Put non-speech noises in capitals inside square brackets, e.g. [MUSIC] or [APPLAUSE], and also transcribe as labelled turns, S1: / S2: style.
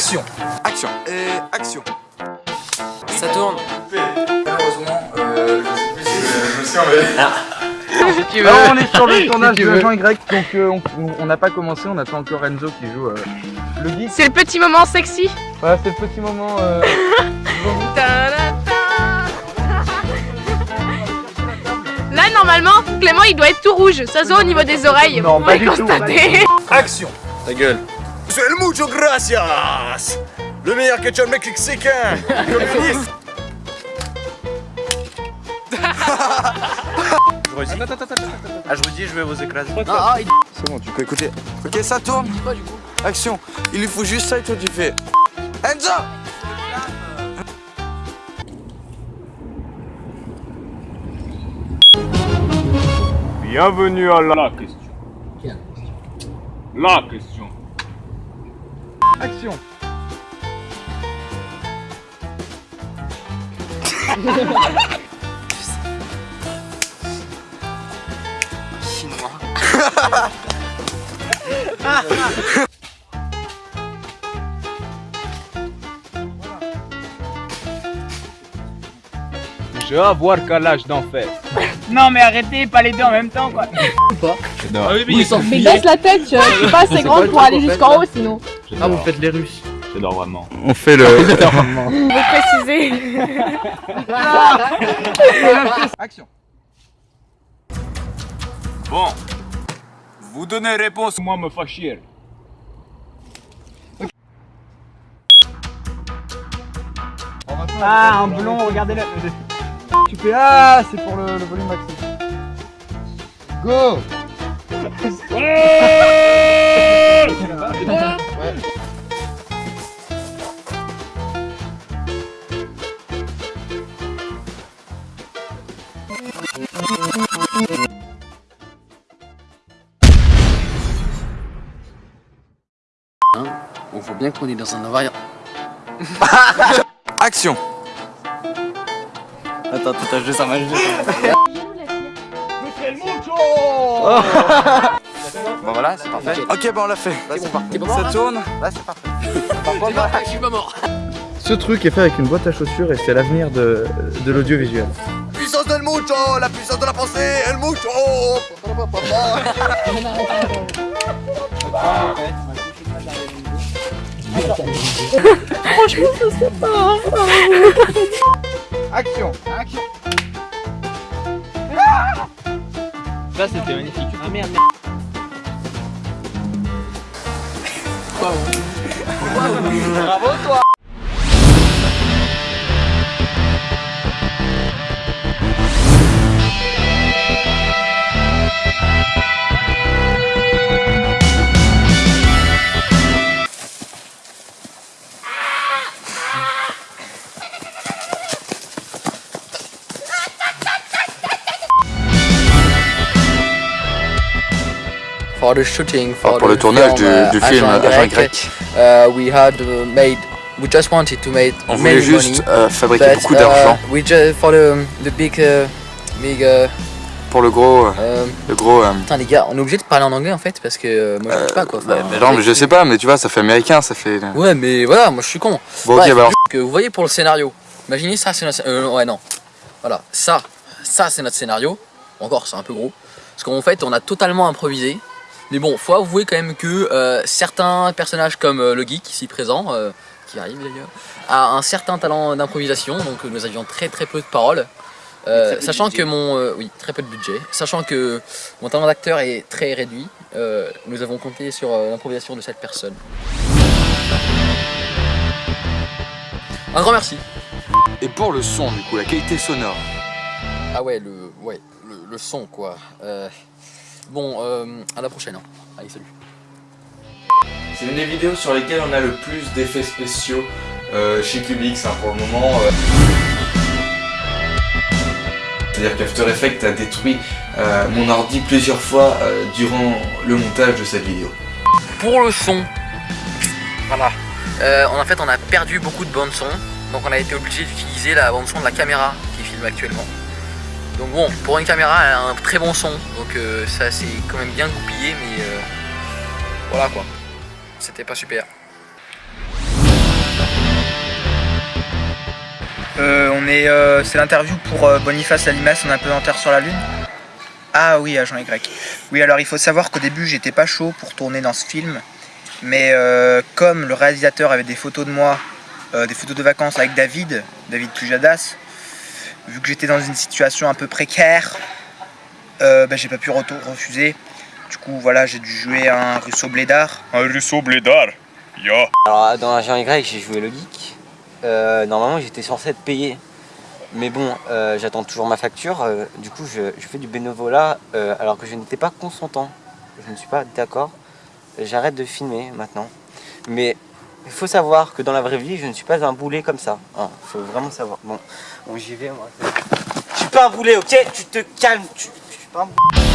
S1: Action Action Et action
S2: Ça tourne
S1: Malheureusement, euh, je sais plus si je, je me suis emmêlé.
S2: Si tu veux
S3: Alors, on est sur le tournage de. Jean Y, donc euh, on- on n'a pas commencé, on attend encore Enzo qui joue euh, le geek.
S4: C'est le petit moment sexy.
S3: Voilà, c'est le petit moment. euh, [LAUGHS]
S4: Là, normalement, Clément, il doit être tout rouge. Ça se voit au niveau des oreilles.
S3: Non,
S4: Vous
S3: pas du tout,
S4: constater.
S1: Action
S2: Ta gueule
S1: C'est el mucho gracias. Le meilleur ketchup mexicain. Communiste.
S2: Ah je vous dis je vais vous écraser.
S1: Ah, ah, il- C'est bon, tu peux écouter. Ok, ça tourne. Action. Il lui faut juste ça et toi tu fais... Enzo!
S5: Bienvenue à la question. La question.
S3: Action [LAUGHS]
S5: Je vais avoir quel âge d'enfer.
S6: Non mais arrêtez, pas les deux en même temps quoi.
S4: Mais baisse la tête, tu vois. Je suis pas assez grande pour aller jusqu'en haut sinon.
S5: Ah, vous faites les Russes. J'adore vraiment.
S3: On fait le. [LAUGHS]
S4: Vous précisez. [LAUGHS]
S3: Action
S5: Bon. Vous donnez réponse, moi me fais chier.
S6: Ah un blond, regardez-le. [LAUGHS]
S3: Tu fais Ah, c'est pour le, le volume maxi. Go
S2: On voit bien qu'on est dans un environnement [LAUGHS]
S1: Action
S2: Attends, tout à juste un match
S1: Bon voilà, c'est parfait. Ok, bon on l'a fait. Là c'est parti. Ça tourne Là c'est parfait. [LAUGHS] Par.
S2: Je suis pas mort
S3: Ce truc est fait avec une boîte à chaussures et c'est l'avenir de, de l'audiovisuel.
S1: Del mucho La puissance de la pensée El mucho
S3: Action
S6: Ça c'était magnifique. Ah merde.
S2: For the shooting, for,
S1: Ah, pour
S2: the
S1: le tournage du,
S2: film,
S1: du
S2: uh,
S1: film
S2: Agent
S1: Agent
S2: Y, uh, we had uh, made, we just wanted to make
S1: on voulait juste
S2: money,
S1: euh, fabriquer
S2: but,
S1: beaucoup d'argent
S2: we just, for the, the big, uh, big, uh,
S1: pour le gros, euh,
S2: um,
S1: le gros. euh,
S2: putain les gars, on est obligé de parler en anglais en fait parce que euh, moi je sais pas quoi.
S1: bah,
S2: Enfin,
S1: mais non, mais je sais pas, mais tu vois, ça fait américain, ça fait.
S2: Ouais, mais voilà, moi je suis con.
S1: Bon, ok,
S2: Bref,
S1: bah alors.
S2: que vous voyez pour le scénario. Imaginez ça, c'est notre. euh, ouais, non. Voilà, ça, ça c'est notre scénario. Encore, c'est un peu gros. Parce qu'en fait, on a totalement improvisé. Mais bon, faut avouer quand même que euh, certains personnages comme euh, le geek ici présent, euh, qui arrive d'ailleurs, a un certain talent d'improvisation. Donc nous avions très très peu de paroles. Euh, sachant que mon euh, oui très peu de budget sachant que mon talent d'acteur est très réduit euh, nous avons compté sur euh, l'improvisation de cette personne un grand merci
S1: Et pour le son, du coup, la qualité sonore.
S2: Ah ouais, le, ouais, le, le son quoi. Bon, euh, à la prochaine. hein. Allez, salut.
S7: C'est une des vidéos sur lesquelles on a le plus d'effets spéciaux euh, chez Cubix hein, pour le moment. euh. C'est-à-dire qu'After Effects a détruit mon ordi plusieurs fois durant le montage de cette vidéo.
S2: Pour le son, voilà. En fait, on a perdu beaucoup de bandes son, donc on a été obligé d'utiliser la bande son de la caméra qui filme actuellement. Donc bon, pour une caméra, elle a un très bon son, donc euh, ça c'est quand même bien goupillé, mais euh, voilà quoi, c'était pas super.
S6: Euh, on est, c'est l'interview pour Boniface Alimas, on un peu en terre sur la lune. Ah oui, agent Y. Oui, alors il faut savoir qu'au début j'étais pas chaud pour tourner dans ce film, mais comme le réalisateur avait des photos de moi, des photos de vacances avec David, David Pujadas, vu que j'étais dans une situation un peu précaire, euh, bah, j'ai pas pu refuser. Du coup, voilà, j'ai dû jouer un russo blédard.
S5: Un russo blédard? Ya.
S8: Alors dans Agent Y, j'ai joué le geek. Euh, normalement, j'étais censé être payé. Mais bon, euh, j'attends toujours ma facture. Euh, du coup, je, je fais du bénévolat euh, alors que je n'étais pas consentant. Je ne suis pas d'accord. J'arrête de filmer maintenant. Mais il faut savoir que dans la vraie vie, je ne suis pas un boulet comme ça. Il faut vraiment savoir. Bon, bon j'y vais moi. Je suis pas un boulet, ok? Tu te calmes. Tu- Je suis pas un boulet.